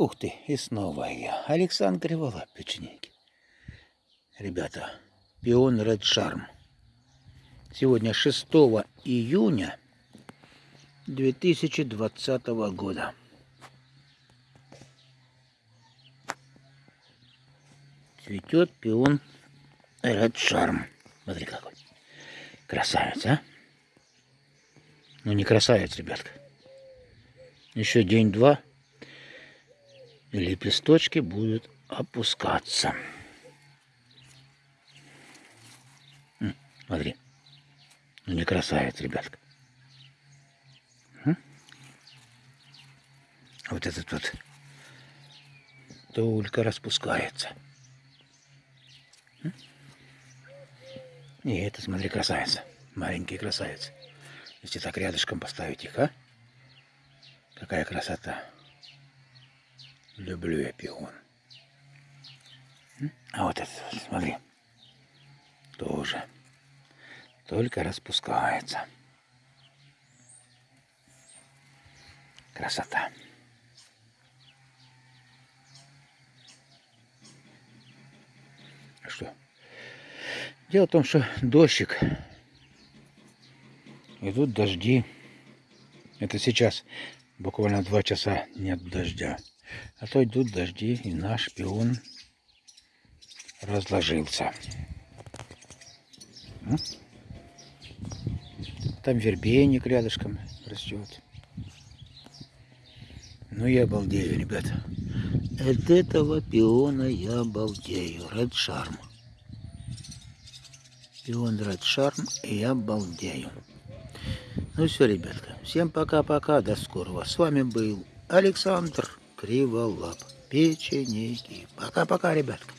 Ух ты, и снова я. Александр Криволап, печенеги. Ребята, пион Red Charm. Сегодня 6 июня 2020 года. Цветет пион Red Charm. Смотри какой. Красавец, а? Ну не красавец, ребятка. Еще день-два лепесточки будут опускаться. Смотри. Ну не красавец, ребятка. Вот этот вот только распускается. И это, смотри, красавица. Маленькие красавицы. Если так рядышком поставить их, а? Какая красота. Люблю я пион. А вот вот, смотри. Тоже. Только распускается. Красота. Что? Дело в том, что дождик, идут дожди. Это сейчас буквально два часа нет дождя. А то идут дожди, и наш пион разложился. Там вербейник рядышком растет. Ну я обалдею, ребята. От этого пиона я обалдею. Red Charm. Пион Red Charm и я обалдею. Ну все, ребятка. Всем пока-пока. До скорого. С вами был Александр Криволап. Печенеги. Пока-пока, ребятка.